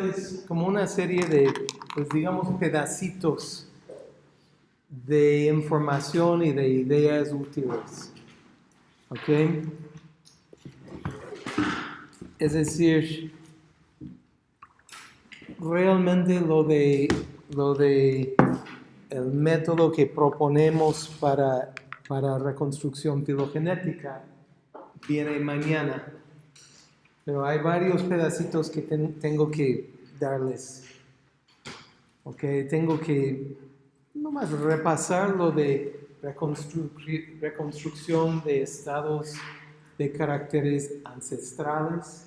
mostrarles como una serie de, pues digamos, pedacitos de información y de ideas útiles. ¿Ok? Es decir, realmente lo de, lo de el método que proponemos para, para reconstrucción filogenética viene mañana. Pero hay varios pedacitos que tengo que darles. Ok, tengo que nomás repasar lo de reconstrucción de estados de caracteres ancestrales.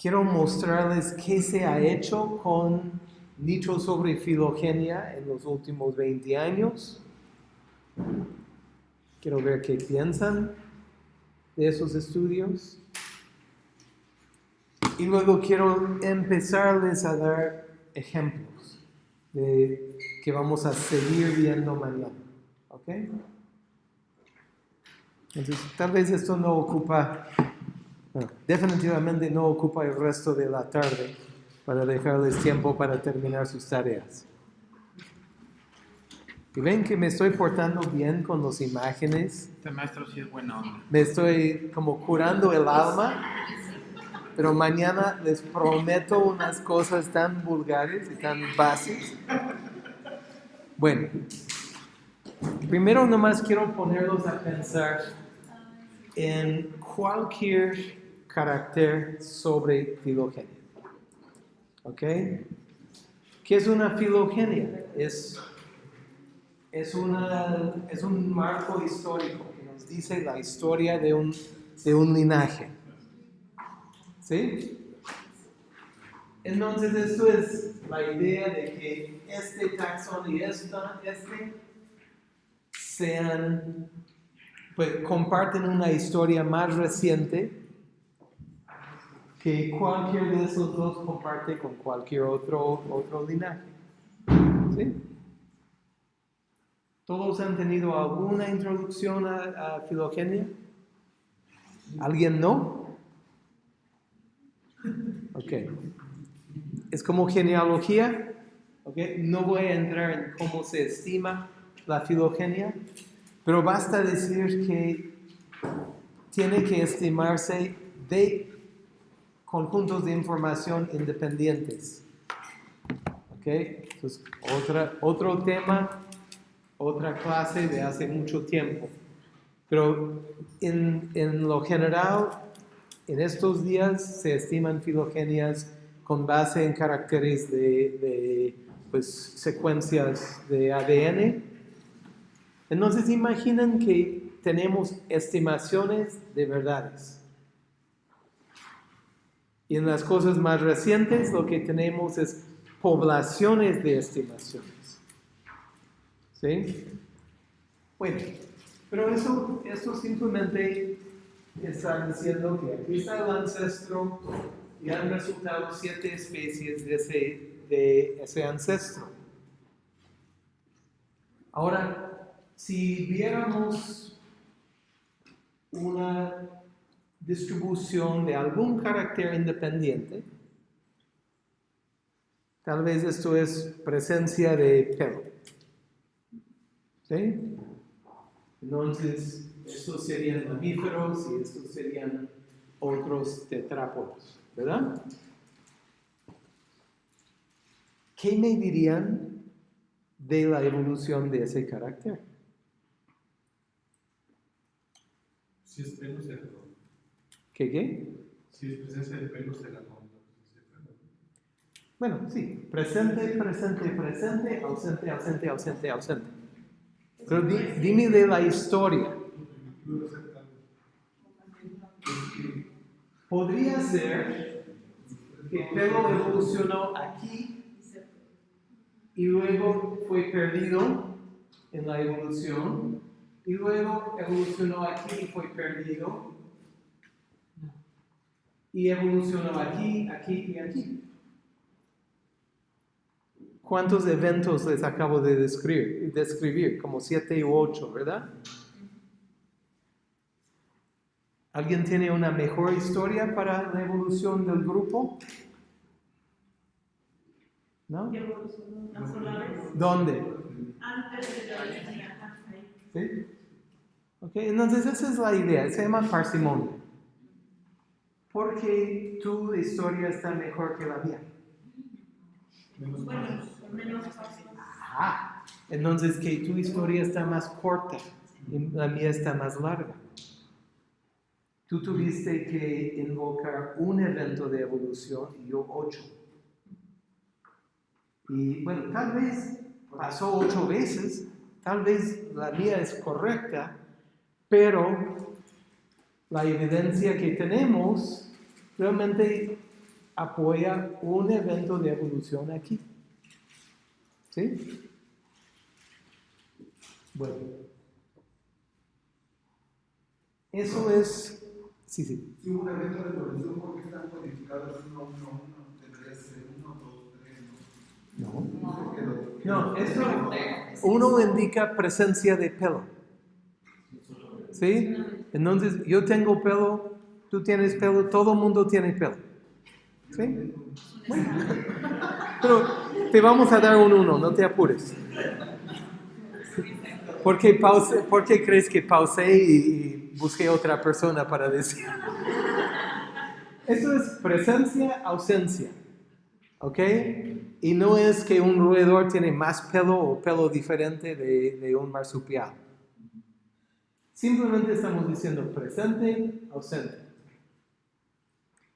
Quiero mostrarles qué se ha hecho con nicho sobre filogenia en los últimos 20 años. Quiero ver qué piensan de esos estudios. Y luego quiero empezarles a dar ejemplos de que vamos a seguir viendo mañana. ¿Ok? Entonces, tal vez esto no ocupa, definitivamente no ocupa el resto de la tarde para dejarles tiempo para terminar sus tareas. Y ven que me estoy portando bien con las imágenes. Este maestro sí es bueno. Me estoy como curando el alma pero mañana les prometo unas cosas tan vulgares y tan básicas. Bueno, primero nomás quiero ponerlos a pensar en cualquier carácter sobre filogenia. ¿Ok? ¿Qué es una filogenia? Es, es, una, es un marco histórico que nos dice la historia de un, de un linaje. ¿Sí? Entonces, esto es la idea de que este taxón y esta, este sean, pues comparten una historia más reciente que cualquier de esos dos comparte con cualquier otro, otro linaje. ¿Sí? ¿Todos han tenido alguna introducción a, a filogenia? ¿Alguien no? Ok. Es como genealogía. Okay. No voy a entrar en cómo se estima la filogenia, pero basta decir que tiene que estimarse de conjuntos de información independientes. ¿Ok? Entonces, otra, otro tema, otra clase de hace mucho tiempo. Pero en, en lo general, en estos días se estiman filogenias con base en caracteres de, pues, secuencias de ADN. Entonces imaginen que tenemos estimaciones de verdades. Y en las cosas más recientes lo que tenemos es poblaciones de estimaciones. ¿Sí? Bueno, pero eso, eso simplemente están diciendo que aquí está el ancestro y han resultado siete especies de ese, de ese ancestro. Ahora, si viéramos una distribución de algún carácter independiente, tal vez esto es presencia de pelo. ¿Sí? Entonces, estos serían mamíferos y estos serían otros tetrápodos, ¿verdad? ¿Qué me dirían de la evolución de ese carácter? Si es pelo, será ¿Qué qué? Si es presencia de pelo, será no. Bueno, sí, presente, presente, presente, ausente, ausente, ausente, ausente. Pero dime de la historia. Podría ser que el evolucionó aquí y luego fue perdido en la evolución y luego evolucionó aquí y fue perdido y evolucionó aquí, aquí y aquí. ¿Cuántos eventos les acabo de describir? describir? Como siete u ocho, ¿verdad? ¿Alguien tiene una mejor historia para la evolución del grupo? ¿No? ¿Dónde? antes de la. ¿Sí? Ok, entonces esa es la idea, se llama parsimonia. Porque tu historia está mejor que la mía. Menos Bueno, menos fácil. Ajá. Entonces que tu historia está más corta y la mía está más larga. Tú tuviste que invocar un evento de evolución y yo ocho. Y bueno, tal vez pasó ocho veces, tal vez la mía es correcta, pero la evidencia que tenemos realmente apoya un evento de evolución aquí. ¿Sí? Bueno. Eso es... Sí, sí. Si hubo un evento de evolución, ¿por qué están codificados 1, 1, 1? Tendría que ser 1, 2, 3, No. ¿no? Uno indica presencia de pelo. ¿Sí? Entonces, yo tengo pelo, tú tienes pelo, todo el mundo tiene pelo. ¿Sí? Bueno. Pero te vamos a dar un uno, no te apures. ¿Por qué, pause, ¿Por qué crees que pausé y busqué otra persona para decir? Esto es presencia, ausencia. ¿Ok? Y no es que un roedor tiene más pelo o pelo diferente de, de un marsupial. Simplemente estamos diciendo presente, ausente.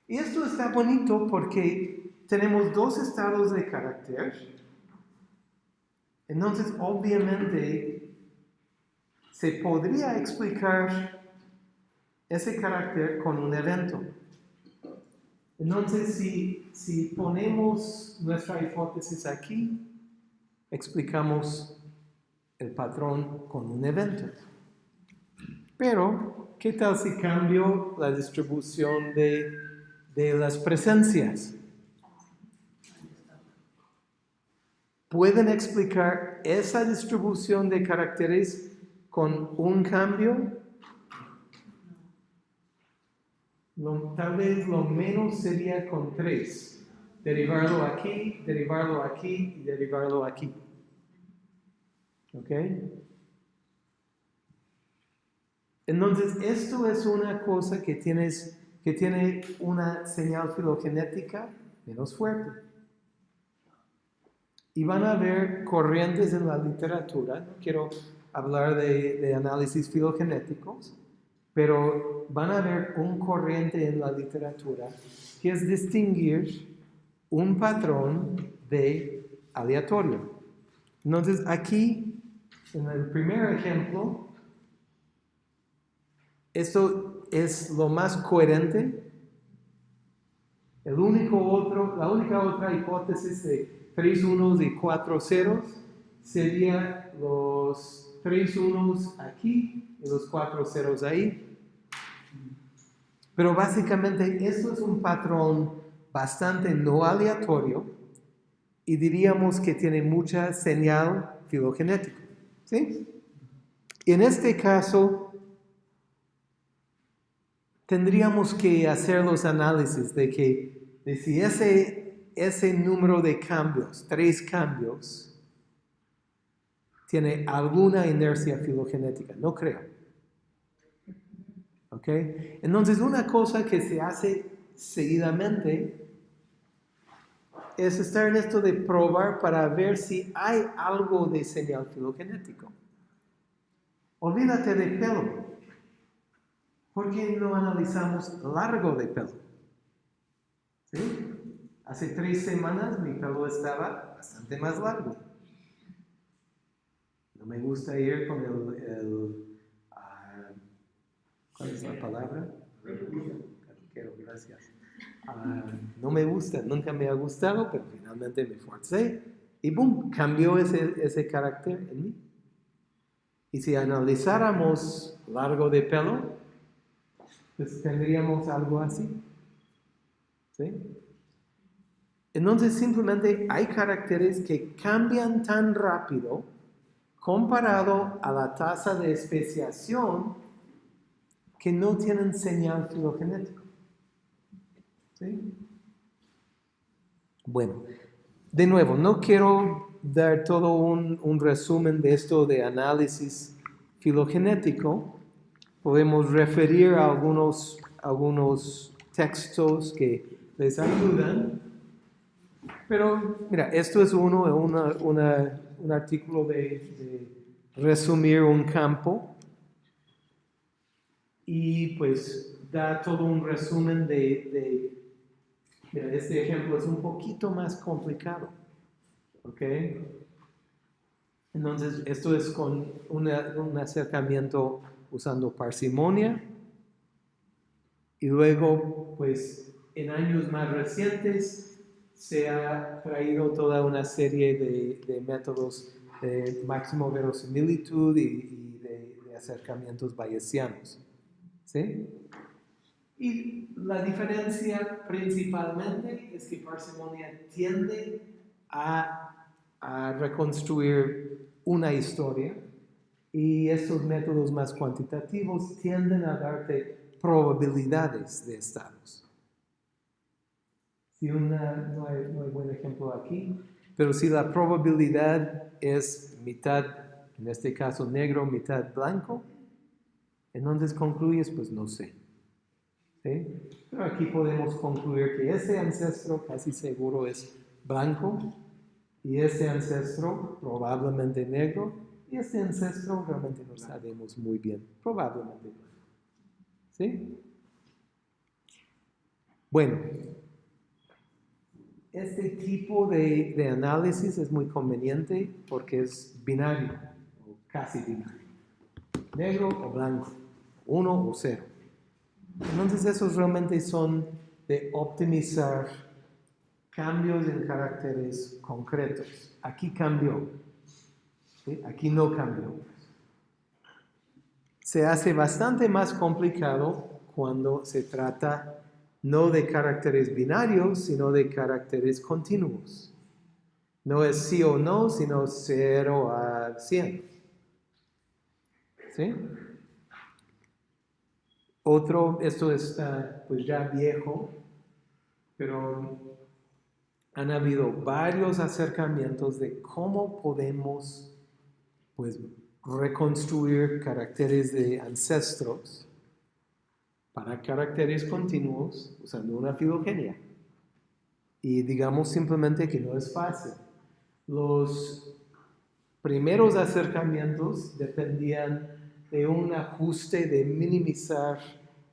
Y esto está bonito porque tenemos dos estados de carácter. Entonces, obviamente, se podría explicar ese carácter con un evento. Entonces, si, si ponemos nuestra hipótesis aquí, explicamos el patrón con un evento. Pero, ¿qué tal si cambio la distribución de, de las presencias? ¿Pueden explicar esa distribución de caracteres con un cambio? Lo- tal vez lo menos sería con tres. Derivarlo aquí, derivarlo aquí y derivarlo aquí. ¿Ok? Entonces, esto es una cosa que, tienes, que tiene una señal filogenética menos fuerte. Y van a haber corrientes en la literatura, quiero hablar de análisis filogenéticos, pero van a haber un corriente en la literatura que es distinguir un patrón de aleatorio. Entonces, aquí, en el primer ejemplo, esto es lo más coherente. El único otro, la única otra hipótesis de tres unos y cuatro ceros sería los tres unos aquí y los cuatro ceros ahí. Pero básicamente esto es un patrón bastante no aleatorio y diríamos que tiene mucha señal filogenética. ¿Sí? En este caso, tendríamos que hacer los análisis de que si ese, ese número de cambios, tres cambios, tiene alguna inercia filogenética. No creo. ¿Ok? Entonces, una cosa que se hace seguidamente es estar en esto de probar para ver si hay algo de señal filogenético. Olvídate de pelo. ¿Por qué no analizamos largo de pelo? ¿Sí? Hace tres semanas mi pelo estaba bastante más largo. No me gusta ir con el, el ah, ¿cuál es la palabra? Caduquero, gracias. Ah, no me gusta, nunca me ha gustado, pero finalmente me forcé y boom, cambió ese, ese carácter en mí. Y si analizáramos largo de pelo, pues tendríamos algo así. ¿Sí? Entonces simplemente hay caracteres que cambian tan rápido comparado a la tasa de especiación que no tienen señal filogenético. ¿Sí? Bueno, de nuevo, no quiero dar todo un, resumen de esto de análisis filogenético. Podemos referir a algunos, textos que les ayudan. Pero mira, esto es uno, una- un artículo de, de resumir un campo y pues da todo un resumen de, de- mira, este ejemplo es un poquito más complicado, ¿ok? Entonces, esto es con una- un acercamiento usando parsimonia y luego, pues, en años más recientes se ha traído toda una serie de, de métodos de máximo verosimilitud y, de, de acercamientos bayesianos. ¿Sí? Y la diferencia principalmente es que parsimonia tiende a, a reconstruir una historia y estos métodos más cuantitativos tienden a darte probabilidades de estados. Una, no, hay, buen ejemplo aquí, pero si la probabilidad es mitad, en este caso negro, mitad blanco, entonces concluyes, pues no sé. Pero aquí podemos concluir que este ancestro casi seguro es blanco y este ancestro probablemente negro y este ancestro realmente no sabemos muy bien, probablemente. ¿Sí? Bueno, este tipo de, de análisis es muy conveniente porque es binario, o casi binario. Negro o blanco, uno o cero. Entonces esos realmente son de optimizar cambios en caracteres concretos. Aquí cambió, ¿sí? aquí no cambió. Se hace bastante más complicado cuando se trata no de caracteres binarios, sino de caracteres continuos. No es sí o no, sino 0 a 100. ¿Sí? Otro, esto está pues ya viejo, pero han habido varios acercamientos de cómo podemos pues reconstruir caracteres de ancestros para caracteres continuos usando una filogenia. Y digamos simplemente que no es fácil. Los primeros acercamientos dependían de un ajuste de minimizar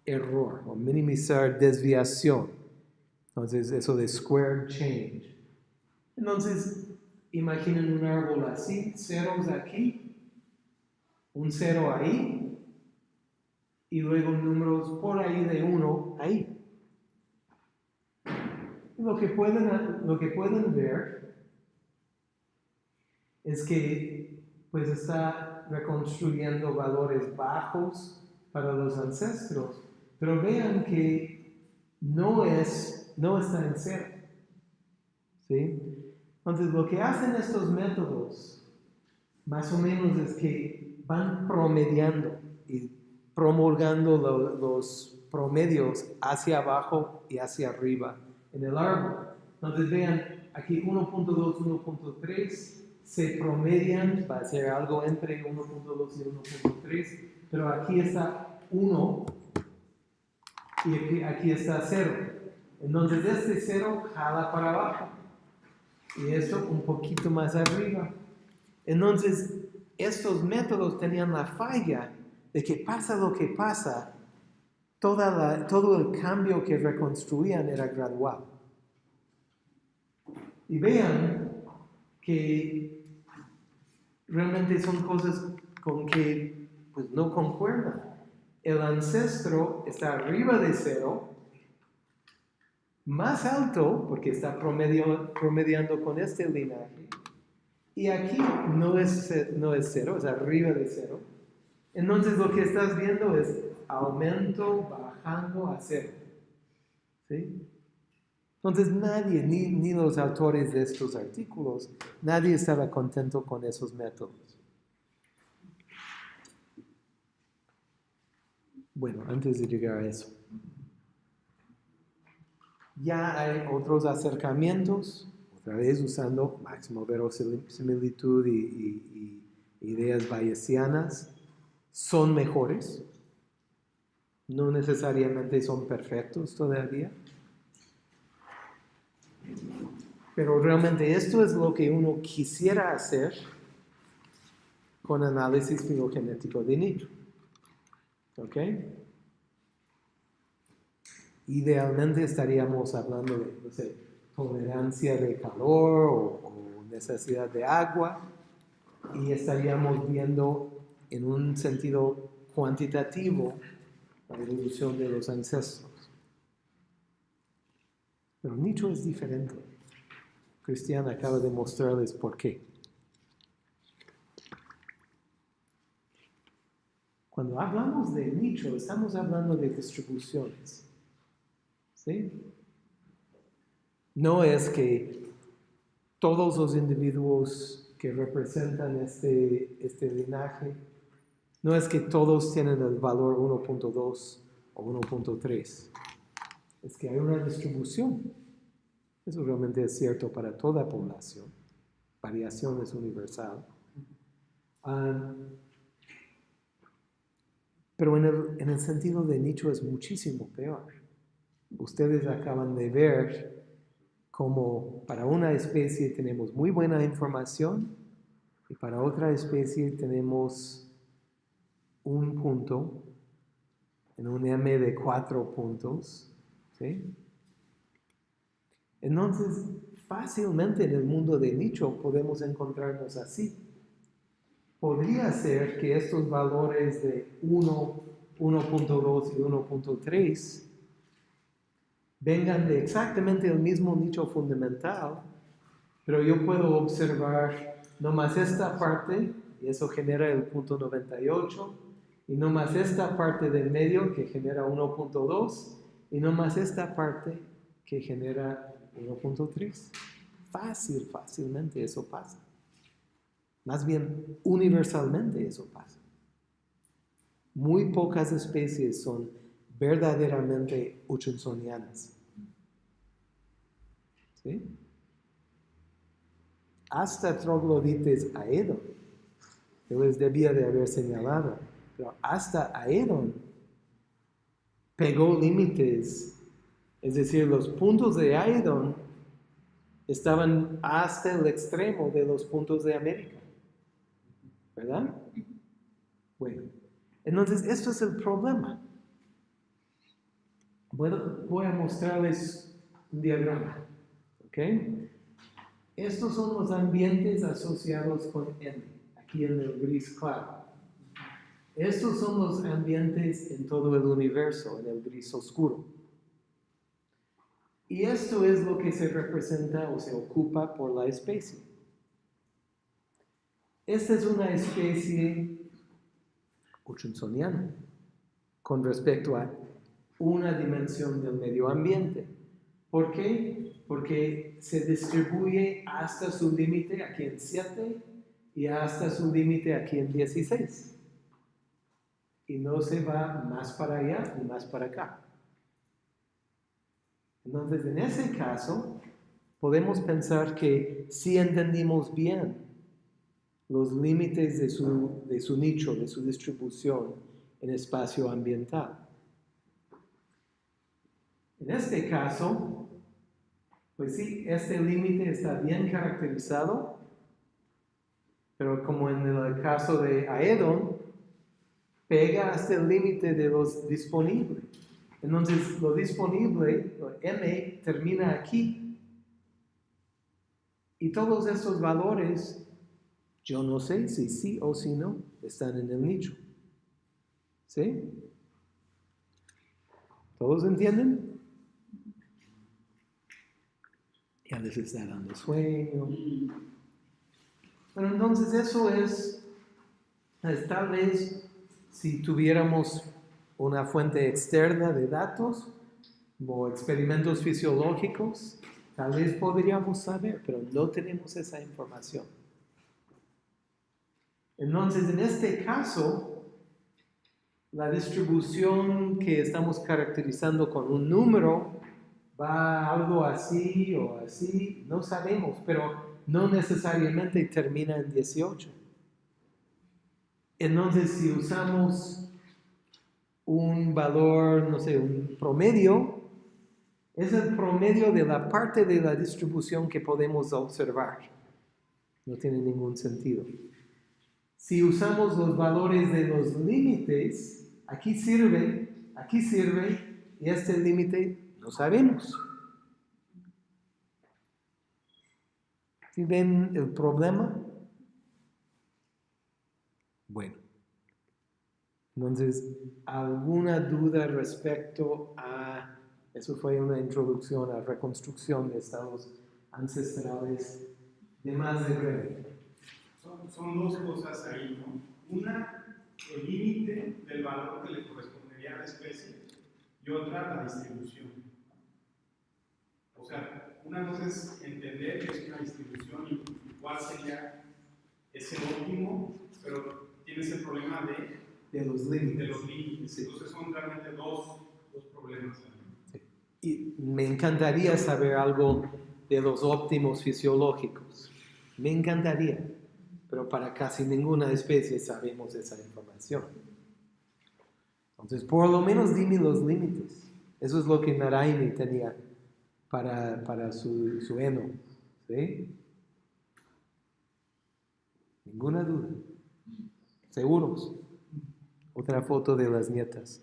error o minimizar desviación. Entonces, eso de square change. Entonces, imaginen un árbol así, ceros aquí, un cero ahí, y luego números por ahí de uno ahí. Lo que pueden, lo que pueden ver es que pues está reconstruyendo valores bajos para los ancestros, pero vean que no, es, no está en cero. ¿sí? Entonces lo que hacen estos métodos más o menos es que van promediando y promulgando lo- los promedios hacia abajo y hacia arriba en el árbol. Entonces vean, aquí 1.2, 1.3 se promedian, va a ser algo entre 1.2 y 1.3, pero aquí está 1 y aquí, aquí está 0. Entonces este 0 jala para abajo y esto un poquito más arriba. Entonces, estos métodos tenían la falla de que pasa lo que pasa, toda todo el cambio que reconstruían era gradual. Y vean que realmente son cosas con que pues, no concuerdan. El ancestro está arriba de cero, más alto, porque está promedio- promediando con este linaje, y aquí no es, no es cero, es arriba de cero. Entonces lo que estás viendo es aumento bajando a cero. ¿Sí? Entonces nadie, ni, ni los autores de estos artículos, nadie estaba contento con esos métodos. Bueno, antes de llegar a eso. Ya hay otros acercamientos, otra vez usando máximo verosimilitud y, y- y ideas bayesianas, son mejores. No necesariamente son perfectos todavía. Pero realmente esto es lo que uno quisiera hacer con análisis filogenético de nicho. ¿Ok? Idealmente estaríamos hablando de tolerancia de calor o necesidad de agua y estaríamos viendo en un sentido cuantitativo la evolución de los ancestros. Pero nicho es diferente. Cristian acaba de mostrarles por qué. Cuando hablamos de nicho, estamos hablando de distribuciones. ¿Sí? No es que todos los individuos que representan este, este linaje, no es que todos tienen el valor 1.2 o 1.3. Es que hay una distribución. Eso realmente es cierto para toda población. Variación es universal. Ah, pero en el, en el sentido de nicho es muchísimo peor. Ustedes acaban de ver cómo para una especie tenemos muy buena información y para otra especie tenemos un punto en un M de cuatro puntos. ¿sí? Entonces, fácilmente en el mundo de nicho podemos encontrarnos así. Podría ser que estos valores de 1, 1.2 y 1.3 vengan de exactamente el mismo nicho fundamental, pero yo puedo observar nomás esta parte, y eso genera el punto 98, y nomás esta parte del medio que genera 1.2, y nomás esta parte que genera 1.3. Fácil, fácilmente eso pasa. Más bien, universalmente eso pasa. Muy pocas especies son verdaderamente hutchinsonianas. ¿Sí? Hasta troglodites aedon, yo les debía de haber señalado, pero hasta aedon pegó límites, es decir, los puntos de aedon estaban hasta el extremo de los puntos de América. ¿Verdad? Bueno, entonces esto es el problema. Voy a mostrarles un diagrama. ¿Ok? Estos son los ambientes asociados con N, aquí en el gris claro. Estos son los ambientes en todo el universo, en el gris oscuro. Y esto es lo que se representa o se ocupa por la especie. Esta es una especie hutchinsoniana con respecto a una dimensión del medio ambiente. ¿Por qué? Porque se distribuye hasta su límite aquí en 7 y hasta su límite aquí en 16. Y no se va más para allá ni más para acá. Entonces, en ese caso, podemos pensar que si entendimos bien los límites de su, de su nicho, de su distribución en espacio ambiental. En este caso, pues sí, este límite está bien caracterizado, pero como en el caso de Aedon, pega hasta el límite de los disponibles. Entonces, lo disponible, lo M, termina aquí. Y todos estos valores, yo no sé si sí o si no, están en el nicho. ¿Sí? ¿Todos entienden? Ya les está dando sueño. Bueno, entonces eso es, es tal vez si tuviéramos una fuente externa de datos o experimentos fisiológicos, tal vez podríamos saber, pero no tenemos esa información. Entonces, en este caso, la distribución que estamos caracterizando con un número va algo así o así, no sabemos, pero no necesariamente termina en 18. Entonces, si usamos un valor, no sé, un promedio, es el promedio de la parte de la distribución que podemos observar. No tiene ningún sentido. Si usamos los valores de los límites, aquí sirve, aquí sirve, y este límite no sabemos. ¿Sí ven el problema? Bueno. Entonces, ¿alguna duda respecto a, eso fue una introducción a reconstrucción de estados ancestrales de más de breve? Son, son dos cosas ahí, ¿no? Una, el límite del valor que le correspondería a la especie y otra, la distribución. O sea, una cosa es entender que es una distribución y cuál sería ese óptimo, pero tienes el problema de, De los de límites. los límites. Entonces son realmente dos, dos problemas. Y me encantaría saber algo de los óptimos fisiológicos. Me encantaría. Pero para casi ninguna especie sabemos esa información. Entonces, por lo menos dime los límites. Eso es lo que Naraini tenía para, para su, su heno. ¿Sí? Ninguna duda. ¿Seguros? Otra foto de las nietas.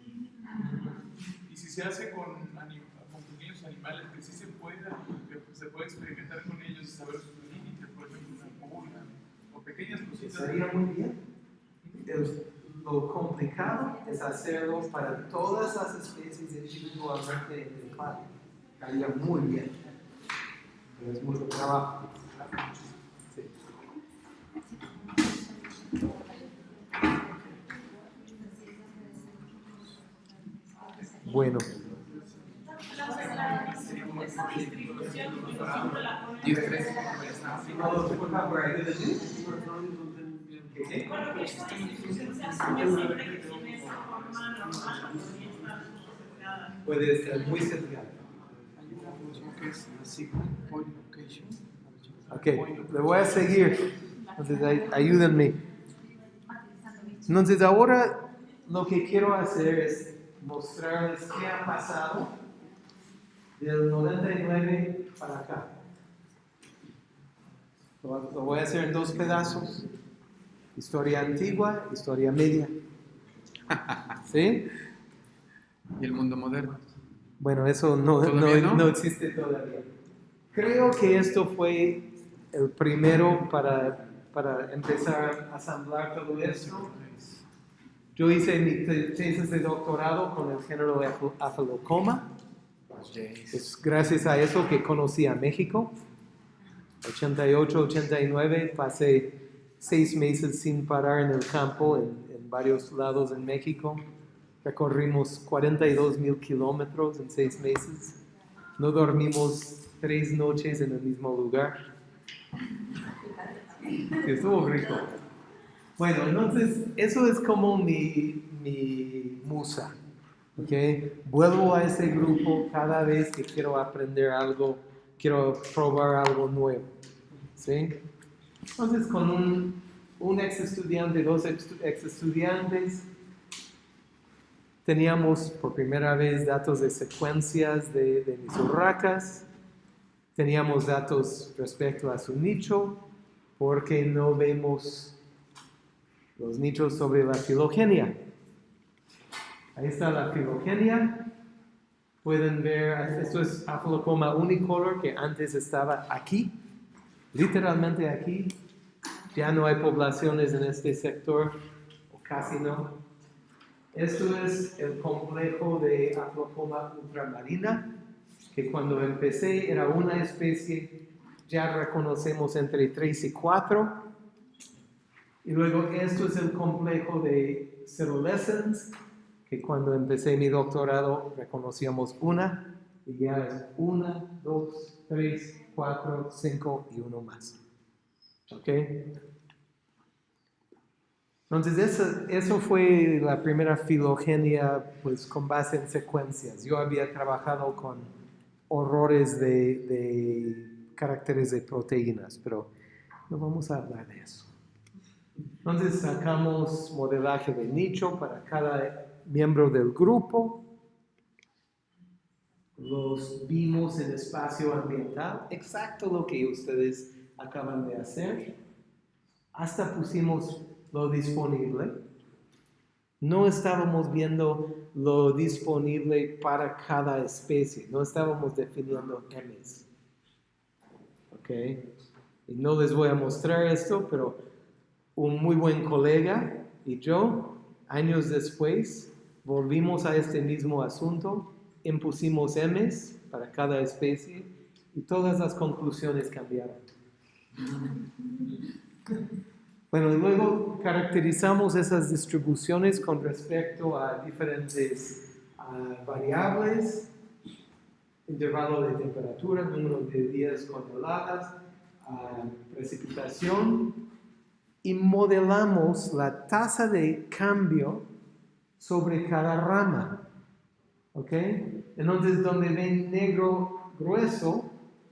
Y si se hace con, anim- con pequeños animales, que sí se pueda, que se puede experimentar con ellos y saber sus límites, por ejemplo, una pulga, o pequeñas cositas. Estaría muy bien. El- lo complicado es hacerlo para todas las especies individualmente en el parque. Estaría muy bien. Pero es mucho trabajo. Sí. Bueno, Esa distribución, como siempre la ponen. ¿Qué? Bueno, que esta distribución se asume siempre que tiene esa forma normal, cuando ya está sesgada. puede ser muy sesgado. Ok, le voy a seguir. Entonces, ay- ayúdenme. Entonces, ahora lo que quiero hacer es mostrarles qué ha pasado del 99 para acá. Lo, lo voy a hacer en dos pedazos. Historia antigua, historia media. ¿Sí? Y el mundo moderno. Bueno, eso no, ¿Todavía no- no? no existe todavía. Creo que esto fue el primero para, para empezar a asamblar todo esto. Yo hice mi te- tesis de doctorado con el género Aph- Aphelocoma. Es gracias a eso que conocí a México. 88, 89, pasé seis meses sin parar en el campo en, en varios lados en México. Recorrimos 42 mil kilómetros en seis meses. No dormimos tres noches en el mismo lugar. Estuvo rico. Bueno, entonces eso es como mi, mi musa. ¿ok? Vuelvo a ese grupo cada vez que quiero aprender algo, quiero probar algo nuevo. ¿sí? Entonces con un, un ex estudiante, dos ex estudiantes, teníamos por primera vez datos de secuencias de, de mis urracas, teníamos datos respecto a su nicho, porque no vemos los nichos sobre la filogenia. Ahí está la filogenia. Pueden ver, esto es Aphelocoma unicolor que antes estaba aquí, literalmente aquí. Ya no hay poblaciones en este sector, o casi no. Esto es el complejo de Aphelocoma ultramarina, que cuando empecé era una especie, ya reconocemos entre 3 y 4. Y luego esto es el complejo de Cerulescens, que cuando empecé mi doctorado reconocíamos una, y ya es una, dos, tres, cuatro, cinco y uno más. ¿Ok? Entonces, eso, eso fue la primera filogenia, pues con base en secuencias. Yo había trabajado con horrores de, de caracteres de proteínas, pero no vamos a hablar de eso. Entonces sacamos modelaje de nicho para cada miembro del grupo. Los vimos en espacio ambiental, exacto lo que ustedes acaban de hacer. Hasta pusimos lo disponible. No estábamos viendo lo disponible para cada especie, no estábamos definiendo M's. ¿Ok? Y no les voy a mostrar esto, pero un muy buen colega y yo, años después, volvimos a este mismo asunto, impusimos M's para cada especie y todas las conclusiones cambiaron. Bueno, y luego caracterizamos esas distribuciones con respecto a diferentes ah, variables, intervalo de temperatura, número de días congeladas, ah, precipitación, y modelamos la tasa de cambio sobre cada rama. ¿Ok? Entonces, donde ven negro grueso,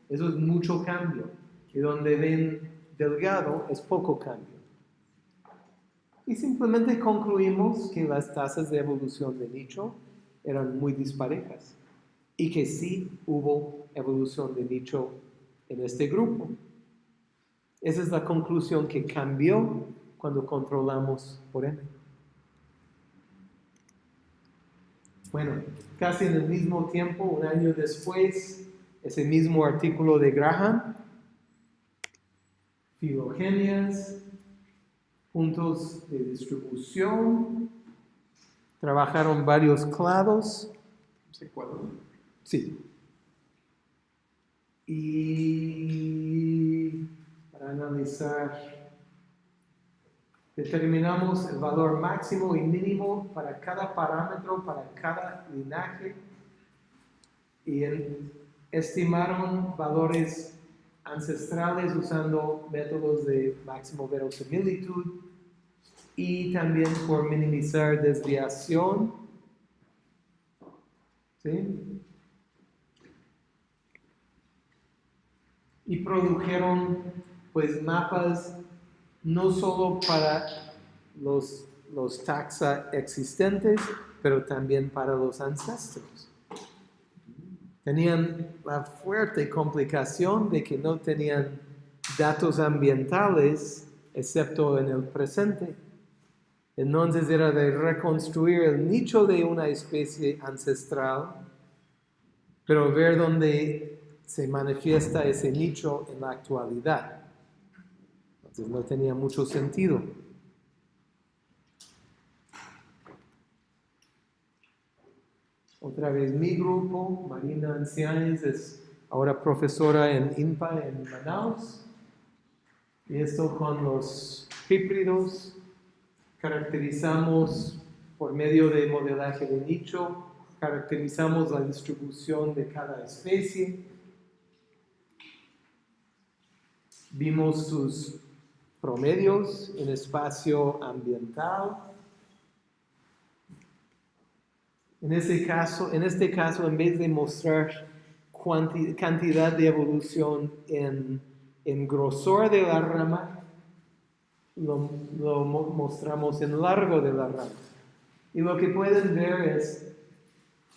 eso es mucho cambio. Y donde ven delgado, es poco cambio. Y simplemente concluimos que las tasas de evolución de nicho eran muy disparejas y que sí hubo evolución de nicho en este grupo. Esa es la conclusión que cambió cuando controlamos por M. Bueno, casi en el mismo tiempo, un año después, ese mismo artículo de Graham, filogenias, puntos de distribución, trabajaron varios clados. ¿Sí. Y analizar, determinamos el valor máximo y mínimo para cada parámetro, para cada linaje, y estimaron valores ancestrales usando métodos de máximo verosimilitud y también por minimizar desviación. Y produjeron pues mapas no solo para los, los taxa existentes, pero también para los ancestros. Tenían la fuerte complicación de que no tenían datos ambientales excepto en el presente. Entonces era de reconstruir el nicho de una especie ancestral, pero ver dónde se manifiesta ese nicho en la actualidad. Entonces no tenía mucho sentido. Otra vez mi grupo, Marina Ancianes, es ahora profesora en INPA en Manaus. Y esto con los híbridos caracterizamos por medio de modelaje de nicho, caracterizamos la distribución de cada especie. Vimos sus promedios en espacio ambiental. En este caso, en este caso en vez de mostrar cuanti- cantidad de evolución en, en grosor de la rama, lo, lo mo- mostramos en largo de la rama. Y lo que pueden ver es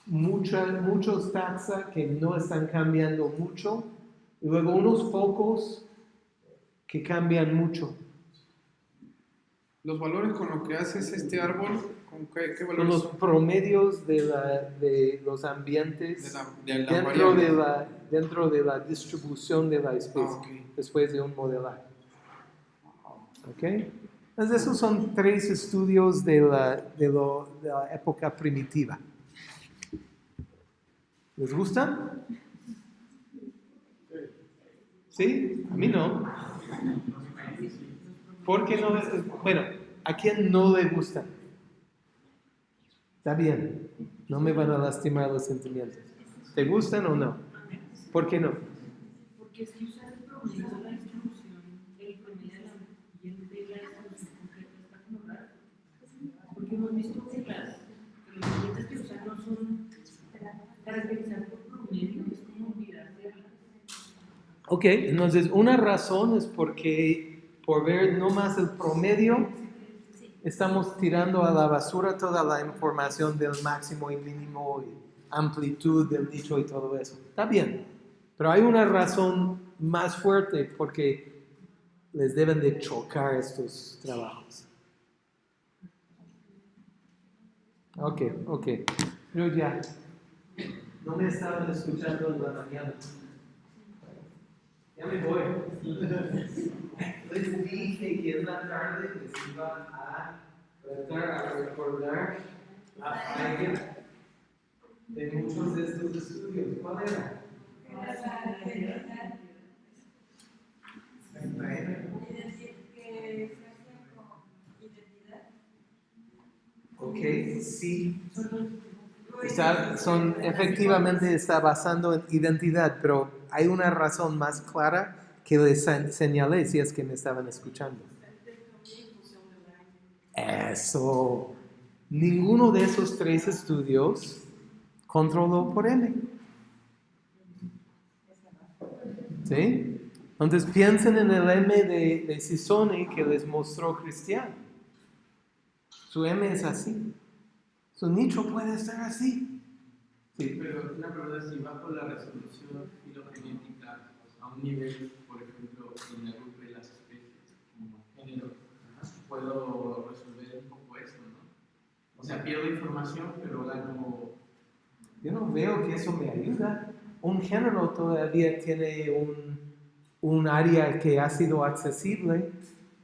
muchos taxa que no están cambiando mucho, y luego unos pocos que cambian mucho. Los valores con lo que haces este árbol, ¿con qué, valores los son? promedios de, la- de los ambientes De la- de la dentro, variable. de la, dentro de la distribución de la especie, Ah, después de un modelaje. ¿Ok? Entonces, esos son tres estudios de la, de lo- de la época primitiva. ¿Les gustan? ¿Sí? A mí no. ¿Por qué no? Bueno, ¿a quién no le gustan? Está bien, no me van a lastimar los sentimientos. ¿Te gustan o no? ¿Por qué no? Porque si usas el promedio de la distribución, el promedio de la de la distribución concreta está como raro. Porque hemos visto que las ambientes que usan no son caracterizados por promedio, Ok, entonces una razón es porque por ver no más el promedio, estamos tirando a la basura toda la información del máximo y mínimo amplitud del nicho y todo eso. Está bien, pero hay una razón más fuerte porque les deben de chocar estos trabajos. Ok, ok. Ya, no me estaban escuchando en la mañana. Ya me voy. Les dije que en la tarde les iba a tratar a recordar a Feiger de muchos de estos estudios. ¿Cuál era? Ok, sí. Está- son, efectivamente está basando en identidad, pero hay una razón más clara que les se- señalé si es que me estaban escuchando. Eso. Ninguno de esos tres estudios controló por M. ¿Sí? Entonces piensen en el M de, de Sisoni que les mostró Cristiano. Su M es así. Su nicho puede estar así. Sí. Pero una pregunta si bajo la resolución un nivel, por ejemplo, en la grupo de las especies, como género, puedo resolver un poco esto, ¿no? O sea, pierdo información, pero gano... Yo no veo que eso me ayuda. Un género todavía tiene un, un área que ha sido accesible.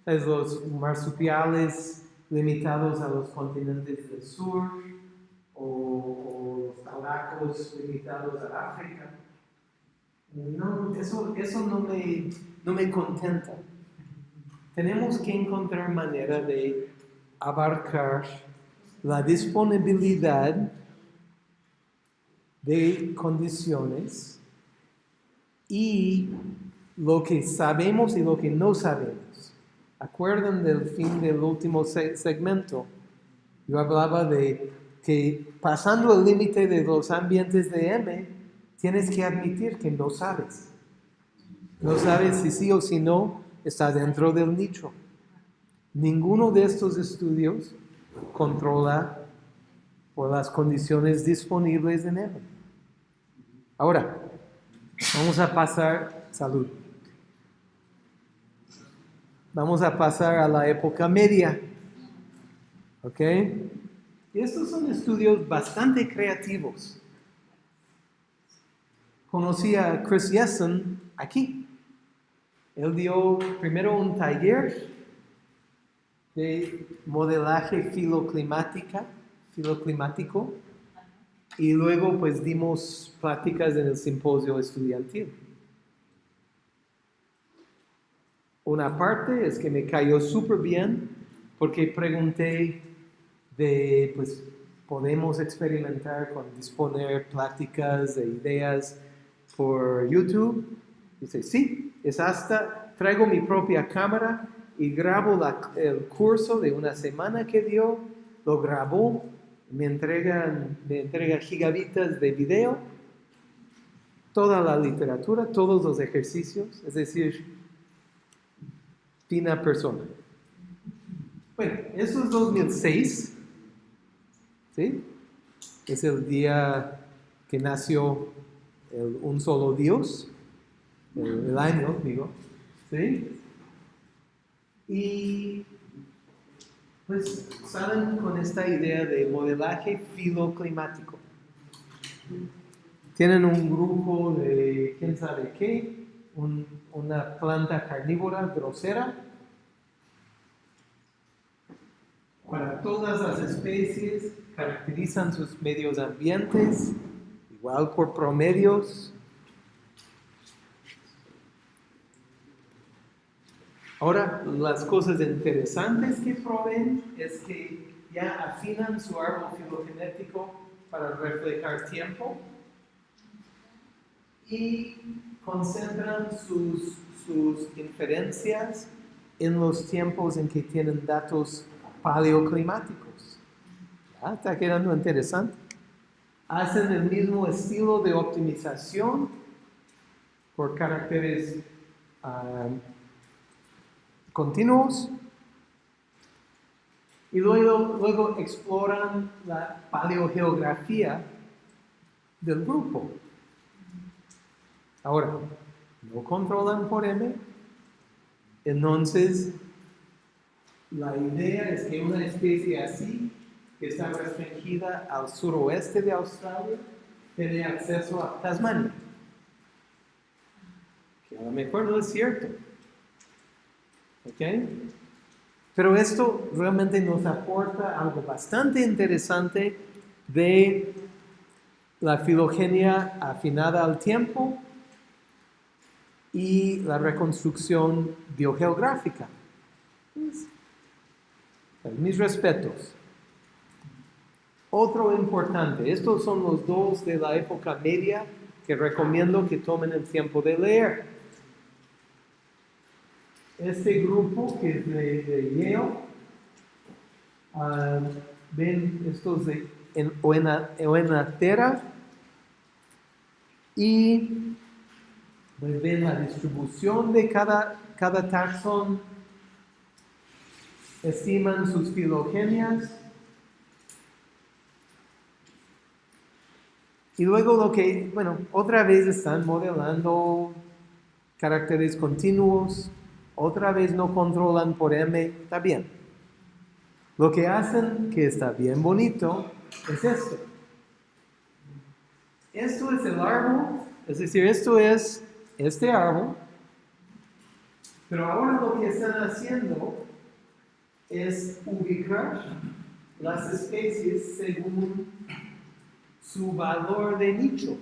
Es los marsupiales limitados a los continentes del sur o, o los talacos limitados a África. No, eso, eso no, me, no me contenta. Tenemos que encontrar manera de abarcar la disponibilidad de condiciones y lo que sabemos y lo que no sabemos. ¿Acuerdan del fin del último se- segmento? Yo hablaba de que pasando el límite de los ambientes de M, tienes que admitir que no sabes. No sabes si sí o si no está dentro del nicho. Ninguno de estos estudios controla por las condiciones disponibles en él. Ahora, vamos a pasar, salud. Vamos a pasar a la época media. ¿Ok? Estos son estudios bastante creativos. Conocí a Chris Jessen aquí. Él dio primero un taller de modelaje filoclimática, filoclimático y luego pues dimos pláticas en el simposio estudiantil. Una parte es que me cayó súper bien porque pregunté de, pues, podemos experimentar con disponer pláticas de ideas por YouTube. Dice, sí, es hasta, traigo mi propia cámara y grabo la- el curso de una semana que dio, lo grabó, me entregan, me entrega gigabitas de video, toda la literatura, todos los ejercicios, es decir, fina persona. Bueno, eso es 2006, ¿sí? Es el día que nació el un solo Dios, el, año, digo, ¿sí? Y pues salen con esta idea de modelaje filoclimático. Tienen un grupo de quién sabe qué, un- una planta carnívora grosera. Para todas las especies caracterizan sus medios ambientes, igual por promedios. Ahora, las cosas interesantes que proveen es que ya afinan su árbol filogenético para reflejar tiempo y concentran sus, sus inferencias en los tiempos en que tienen datos paleoclimáticos. Ya está quedando interesante. Hacen el mismo estilo de optimización por caracteres ah, continuos y luego, luego exploran la paleogeografía del grupo. Ahora, no controlan por M, entonces la idea es que una especie así, que está restringida al suroeste de Australia, tiene acceso a Tasmania. Que a lo mejor no es cierto. ¿Ok? Pero esto realmente nos aporta algo bastante interesante de la filogenia afinada al tiempo y la reconstrucción biogeográfica. Mis respetos. Otro importante, estos son los dos de la época media que recomiendo que tomen el tiempo de leer. Este grupo que es de, de Yale, ah, ven estos de en Oenatera y pues, ven la distribución de cada, cada taxón, estiman sus filogenias Y luego lo que, bueno, otra vez están modelando caracteres continuos, otra vez no controlan por M, está bien. Lo que hacen, que está bien bonito, es esto. Esto es el árbol, es decir, esto es este árbol, pero ahora lo que están haciendo es ubicar las especies según su valor de nicho.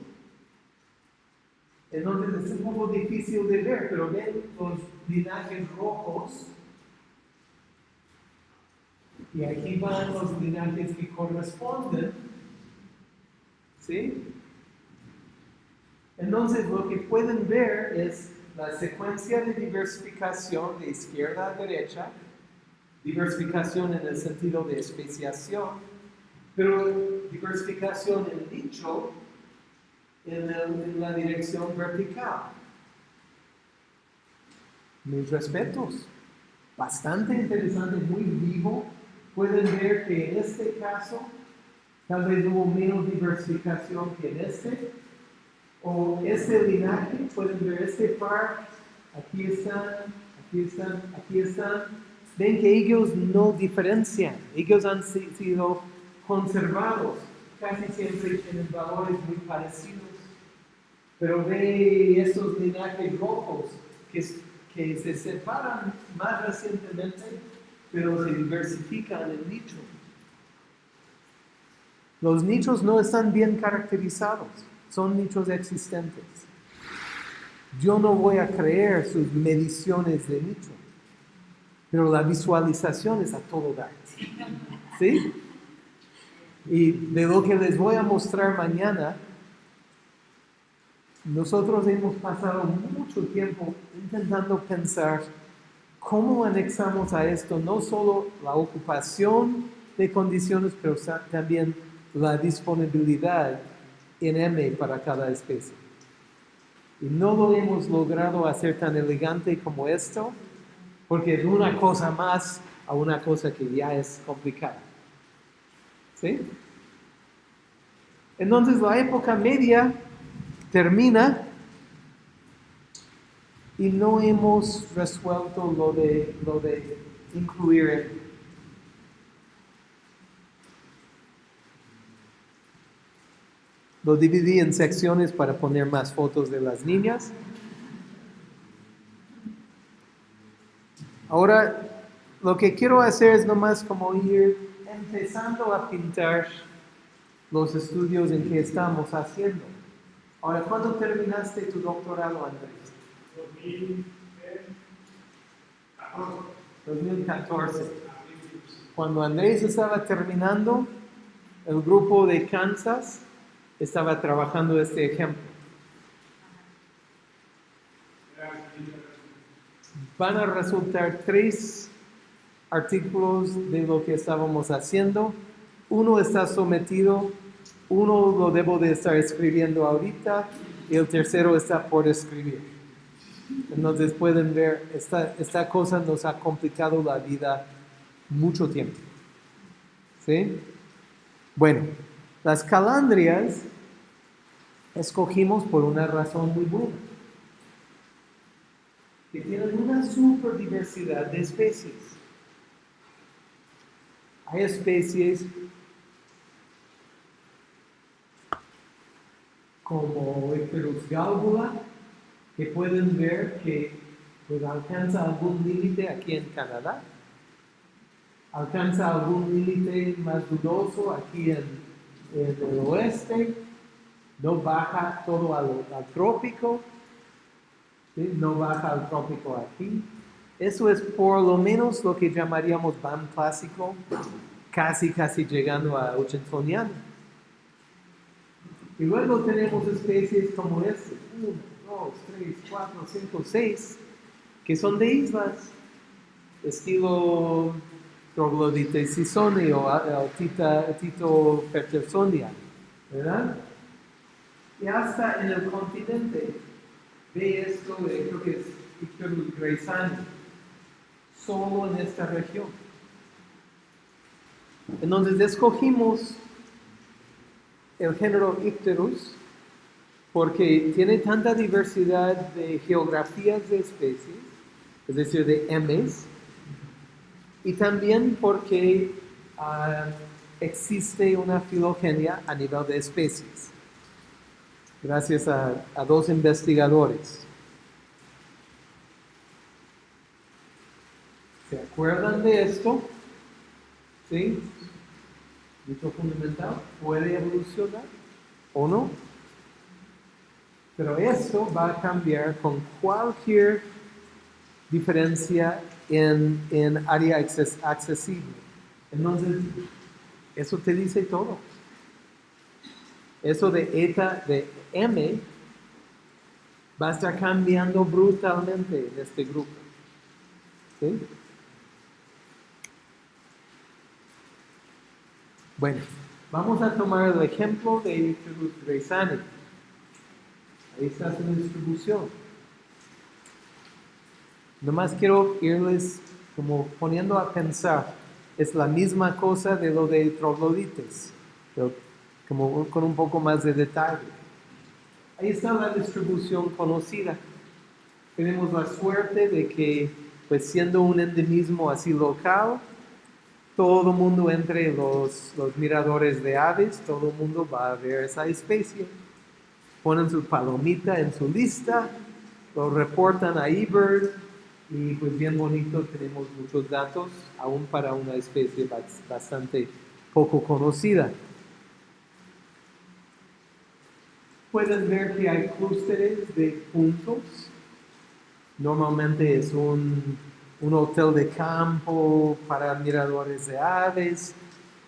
Entonces es un poco difícil de ver, pero ven los linajes rojos. Y aquí van los linajes que corresponden. ¿Sí? Entonces lo que pueden ver es la secuencia de diversificación de izquierda a derecha, diversificación en el sentido de especiación, pero diversificación en dicho en, en la dirección vertical. Mis respetos. Bastante interesante, muy vivo. Pueden ver que en este caso tal vez hubo menos diversificación que en este. O este linaje, pueden ver este par, aquí están, aquí están, aquí están. Ven que ellos no diferencian, ellos han sido conservados, casi siempre tienen valores muy parecidos. Pero ve estos linajes rojos que, que se separan más recientemente, pero se diversifican en nicho. Los nichos no están bien caracterizados, son nichos existentes. Yo no voy a creer sus mediciones de nicho, pero la visualización es a todo dar. ¿Sí? Y de lo que les voy a mostrar mañana, nosotros hemos pasado mucho tiempo intentando pensar cómo anexamos a esto no solo la ocupación de condiciones, pero también la disponibilidad en M para cada especie. Y no lo hemos logrado hacer tan elegante como esto, porque es una cosa más a una cosa que ya es complicada. ¿Sí? Entonces la época media termina y no hemos resuelto lo de, lo de incluir Lo dividí en secciones para poner más fotos de las niñas. Ahora, lo que quiero hacer es nomás como ir empezando a pintar los estudios en que estamos haciendo. Ahora, ¿cuándo terminaste tu doctorado, Andrés? 2014. Cuando Andrés estaba terminando, el grupo de Kansas estaba trabajando este ejemplo. Van a resultar tres artículos de lo que estábamos haciendo. Uno está sometido, uno lo debo de estar escribiendo ahorita y el tercero está por escribir. Entonces pueden ver, esta, esta cosa nos ha complicado la vida mucho tiempo. ¿Sí? Bueno, las calandrias escogimos por una razón muy buena. Que tienen una super diversidad de especies. Hay especies como Icterus galbula, que pueden ver que pues, alcanza algún límite aquí en Canadá, alcanza algún límite más dudoso aquí en, en el oeste, no baja todo al, al trópico, ¿sí? no baja al trópico aquí. Eso es por lo menos lo que llamaríamos BAM clásico, casi casi llegando a Ochentoniano. Y luego tenemos especies como este, 1, 2, 3, 4, 5, 6, que son de islas, estilo Troglodites sisoni o, Tito Petersonia, ¿verdad? Y hasta en el continente, ve esto, de, creo que es Icterus graysani, solo en esta región. Entonces escogimos el género Icterus porque tiene tanta diversidad de geografías de especies, es decir, de M's, y también porque ah, existe una filogenia a nivel de especies, gracias a, a dos investigadores. ¿Se acuerdan de esto? ¿Sí? Dicho fundamental, puede evolucionar o no. Pero esto va a cambiar con cualquier diferencia en, en área acces- accesible. Entonces, eso te dice todo. Eso de eta de M va a estar cambiando brutalmente en este grupo. ¿Sí? Bueno, vamos a tomar el ejemplo de graysani. Ahí está su distribución. Nomás quiero irles como poniendo a pensar, es la misma cosa de lo de troglodites, pero como con un poco más de detalle. Ahí está la distribución conocida. Tenemos la suerte de que, pues siendo un endemismo así local, todo mundo entre los, los miradores de aves, todo mundo va a ver esa especie. Ponen su palomita en su lista, lo reportan a eBird y pues bien bonito, tenemos muchos datos, aún para una especie bas- bastante poco conocida. Pueden ver que hay clústeres de puntos. Normalmente es un, un hotel de campo para miradores de aves,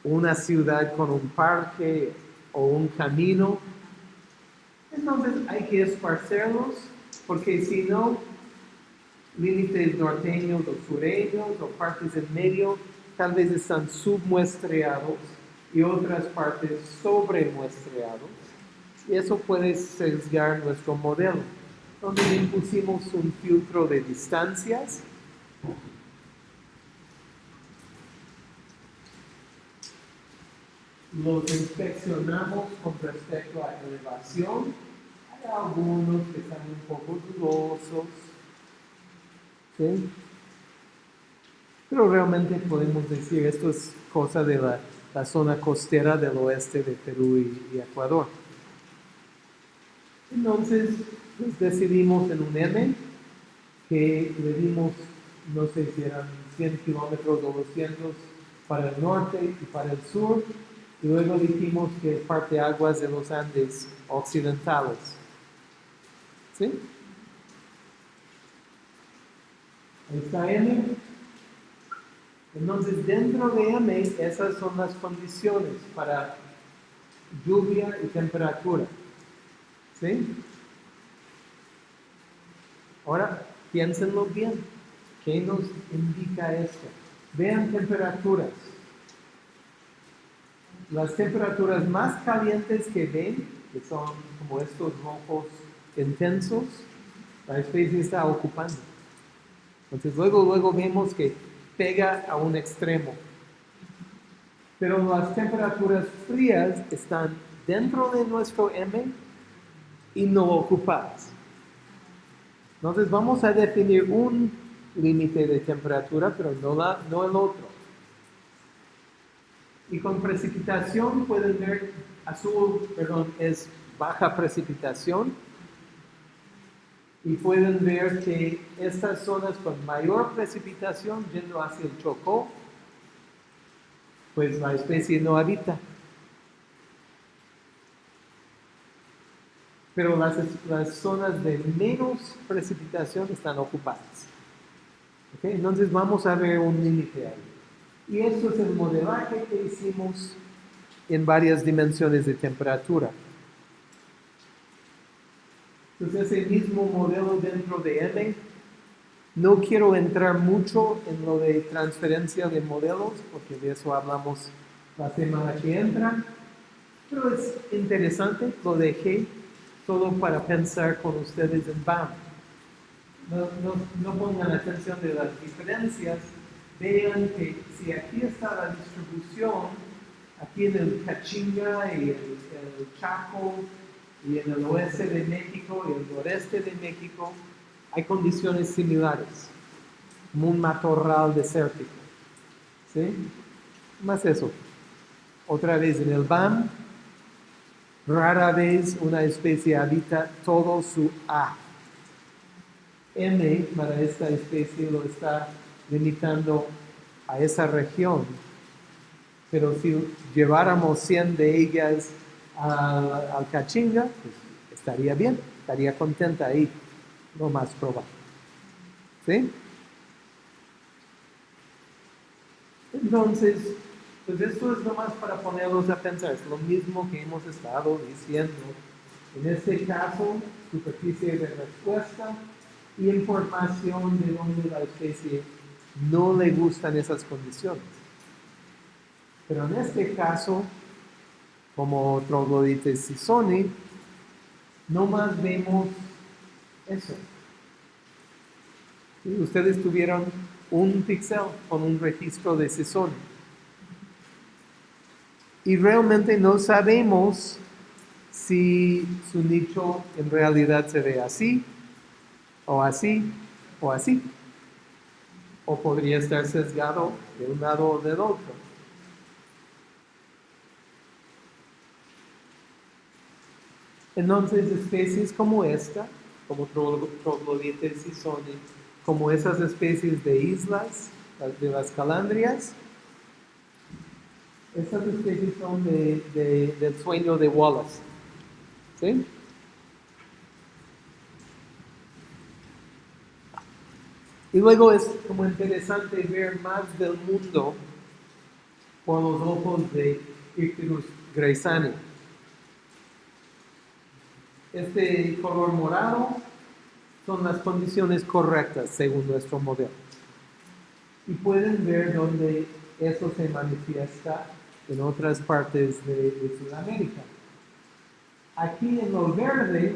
una ciudad con un parque o un camino. Entonces hay que esparcerlos porque si no, límites norteños o sureños o partes en medio tal vez están submuestreados y otras partes sobremuestreados. Y eso puede sesgar nuestro modelo. Entonces impusimos un filtro de distancias. Los inspeccionamos con respecto a elevación. Hay algunos que están un poco dudosos. ¿sí? Pero realmente podemos decir, esto es cosa de la, la zona costera del oeste de Perú y, Ecuador. Entonces, pues decidimos en un M que le dimos, no sé si eran 100 kilómetros o 200 para el norte y para el sur, y luego dijimos que parte aguas de los Andes occidentales. ¿Sí? Ahí está M. Entonces, dentro de M, esas son las condiciones para lluvia y temperatura. ¿Sí? Ahora, piénsenlo bien. ¿Qué nos indica esto? Vean temperaturas. Las temperaturas más calientes que ven, que son como estos rojos intensos, la especie está ocupando. Entonces luego, luego vemos que pega a un extremo. Pero las temperaturas frías están dentro de nuestro M y no ocupadas. Entonces vamos a definir un límite de temperatura, pero no, la, no el otro. Y con precipitación pueden ver, azul, perdón, es baja precipitación. Y pueden ver que estas zonas con mayor precipitación, yendo hacia el Chocó, pues la especie no habita. Pero las, las zonas de menos precipitación están ocupadas. Entonces vamos a ver un límite ahí. Y esto es el modelaje que hicimos en varias dimensiones de temperatura. Entonces ese mismo modelo dentro de M, no quiero entrar mucho en lo de transferencia de modelos, porque de eso hablamos la semana que entra, pero es interesante, lo dejé todo para pensar con ustedes en BAM. No, no, no pongan atención de las diferencias, vean que si aquí está la distribución, aquí en el Cachinga y el, el Chaco y en el oeste de México y el noreste de México, hay condiciones similares, un matorral desértico. ¿Sí? Más eso. Otra vez en el BAM, rara vez una especie habita todo su A. M para esta especie lo está limitando a esa región. Pero si lleváramos 100 de ellas al, Cachinga, pues estaría bien, estaría contenta ahí, lo más probable. ¿Sí? Entonces, pues esto es nomás para ponerlos a pensar, es lo mismo que hemos estado diciendo. En este caso, superficie de respuesta información de donde la especie no le gustan esas condiciones. Pero en este caso, como troglodites sisoni, no más vemos eso. ¿Sí? Ustedes tuvieron un pixel con un registro de sisoni. Y realmente no sabemos si su nicho en realidad se ve así, o así, o así. O podría estar sesgado de un lado o del otro. Entonces, especies como esta, como troglodites sisoni, como esas especies de islas, de las calandrias, estas especies son de, de, del sueño de Wallace. ¿Sí? Y luego es como interesante ver más del mundo por los ojos de Icterus graysani. Este color morado son las condiciones correctas según nuestro modelo. Y pueden ver dónde eso se manifiesta en otras partes de, de Sudamérica. Aquí en lo verde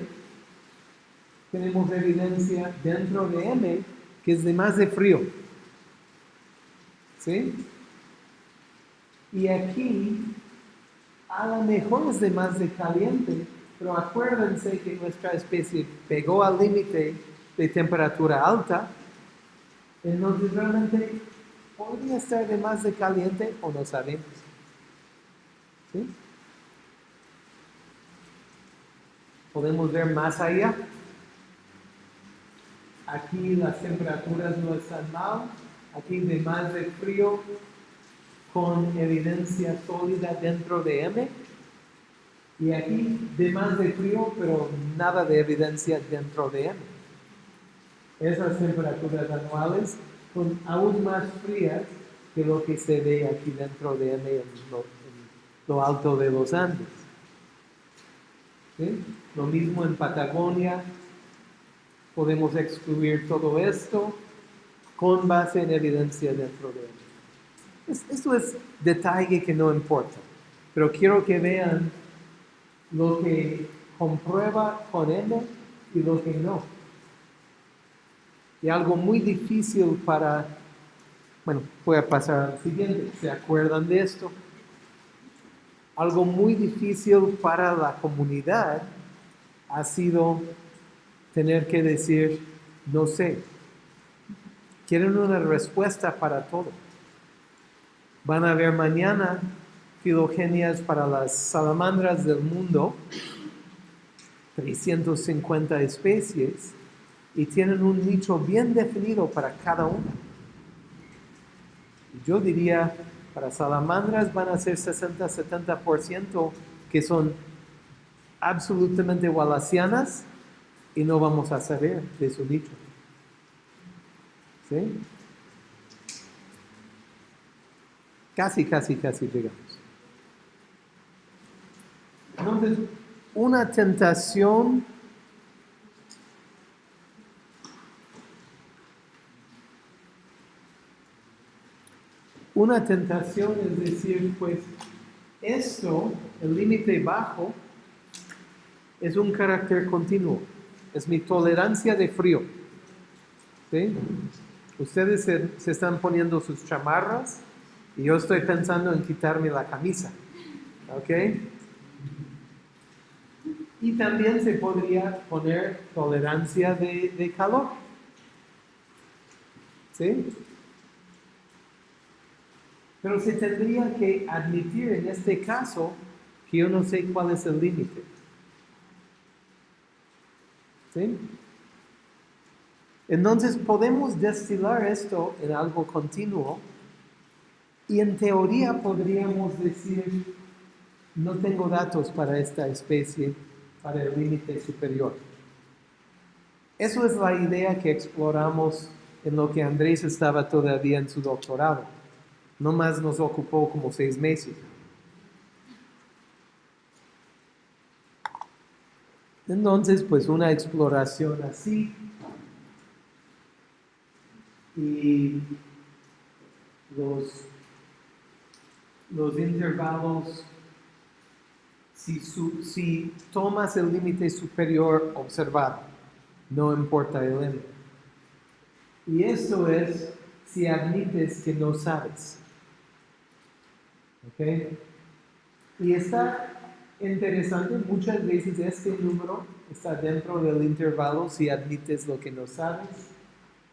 tenemos evidencia dentro de M que es de más de frío. ¿Sí? Y aquí a lo mejor es de más de caliente, pero acuérdense que nuestra especie pegó al límite de temperatura alta, entonces realmente podría estar de más de caliente o no sabemos. ¿Sí? Podemos ver más allá. Aquí las temperaturas no están mal. Aquí de más de frío con evidencia sólida dentro de M. Y aquí de más de frío, pero nada de evidencia dentro de M. Esas temperaturas anuales son aún más frías que lo que se ve aquí dentro de M en lo, en lo alto de los Andes. ¿Sí? Lo mismo en Patagonia, podemos excluir todo esto con base en evidencia dentro de él. Esto es detalle que no importa, pero quiero que vean lo que comprueba con M y lo que no. Y algo muy difícil para, bueno, voy a pasar al siguiente, ¿se acuerdan de esto? Algo muy difícil para la comunidad ha sido tener que decir, no sé. Quieren una respuesta para todo. Van a ver mañana filogenias para las salamandras del mundo, 350 especies, y tienen un nicho bien definido para cada una. Yo diría, para salamandras van a ser 60-70% que son absolutamente wallasianas y no vamos a saber de su nicho. ¿Sí? Casi, casi, casi llegamos. Entonces, una tentación una tentación es decir, pues esto, el límite bajo, es un carácter continuo, es mi tolerancia de frío. ¿Sí? Ustedes se, están poniendo sus chamarras y yo estoy pensando en quitarme la camisa. ¿Ok? Y también se podría poner tolerancia de, de calor. ¿Sí? Pero se tendría que admitir en este caso que yo no sé cuál es el límite. Entonces podemos destilar esto en algo continuo y en teoría podríamos decir, no tengo datos para esta especie, para el límite superior. Eso es la idea que exploramos en lo que Andrés estaba todavía en su doctorado. No más nos ocupó como seis meses. Entonces, pues una exploración así y los, los intervalos, si, su- si tomas el límite superior observado, no importa el n. Y esto es si admites que no sabes. ¿Ok? Y está interesante, muchas veces este número está dentro del intervalo si admites lo que no sabes.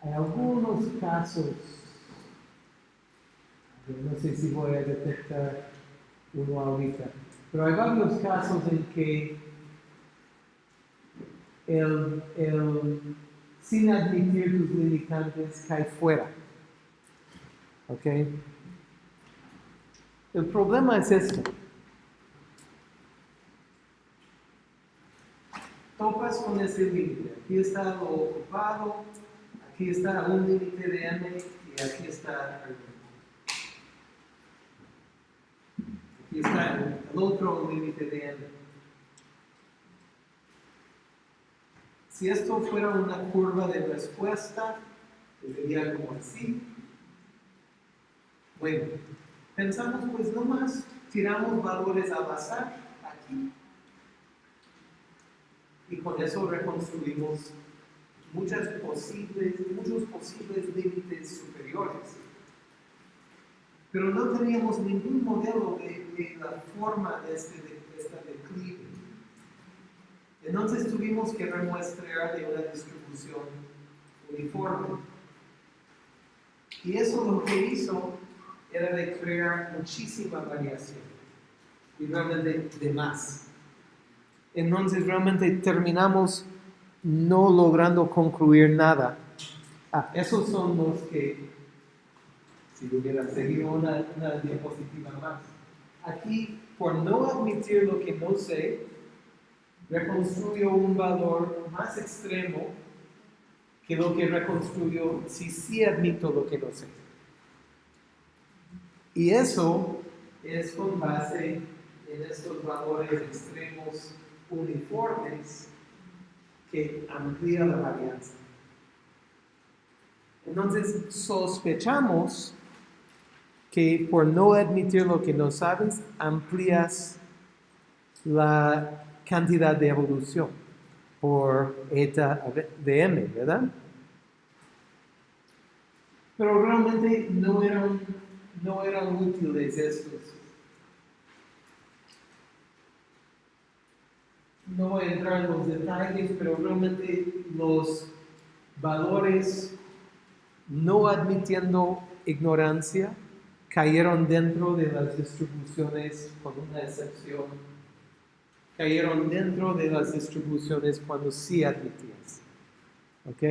Hay algunos casos, yo no sé si voy a detectar uno ahorita, pero hay varios casos en que el, el sin admitir tus limitantes cae fuera. ¿Ok? El problema es esto. Topas con ese límite. Aquí está lo ocupado, aquí está un límite de m y aquí está aquí está el, el otro límite de m. Si esto fuera una curva de respuesta, sería como así. Bueno, pensamos pues nomás tiramos valores al azar aquí con eso reconstruimos muchas posibles, muchos posibles límites superiores. Pero no teníamos ningún modelo de, la forma de este, de esta declive. Entonces tuvimos que remuestrear de una distribución uniforme. Y eso lo que hizo era de crear muchísima variación y realmente de más. Entonces realmente terminamos no logrando concluir nada. Ah, esos son los que, si hubiera seguido una, una diapositiva más. Aquí, por no admitir lo que no sé, reconstruyo un valor más extremo que lo que reconstruyo si sí admito lo que no sé. Y eso es con base en estos valores extremos uniformes que amplía la varianza. Entonces sospechamos que por no admitir lo que no sabes, amplías la cantidad de evolución. por eta de m, ¿verdad? Pero realmente no eran, no eran útiles estos. No voy a entrar en los detalles, pero realmente los valores no admitiendo ignorancia cayeron dentro de las distribuciones con una excepción. Cayeron dentro de las distribuciones cuando sí admitías. ¿Ok?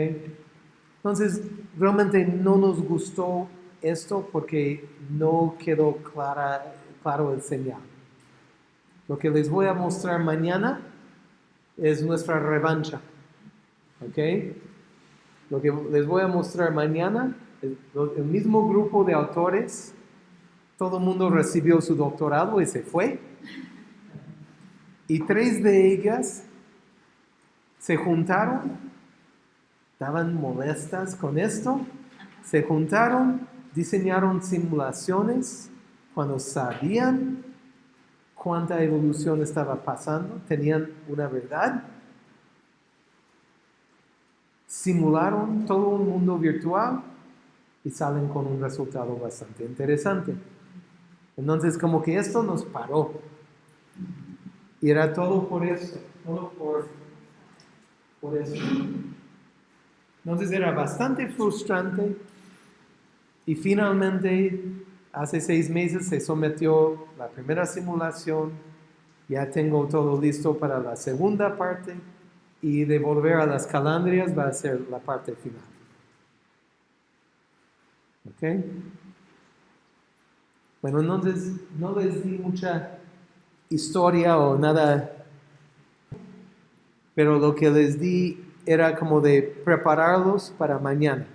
Entonces, realmente no nos gustó esto porque no quedó clara, claro el señal. Lo que les voy a mostrar mañana es nuestra revancha. ¿Ok? Lo que les voy a mostrar mañana, el, el mismo grupo de autores, todo el mundo recibió su doctorado y se fue. Y tres de ellas se juntaron estaban molestas con esto, se juntaron, diseñaron simulaciones cuando sabían cuánta evolución estaba pasando, tenían una verdad, simularon todo un mundo virtual y salen con un resultado bastante interesante. Entonces como que esto nos paró. Y era todo por eso, todo por, por eso. Entonces era bastante frustrante y finalmente hace seis meses se sometió la primera simulación, ya tengo todo listo para la segunda parte y de volver a las calandrias va a ser la parte final. ¿Ok? Bueno, entonces no les di mucha historia o nada, pero lo que les di era como de prepararlos para mañana.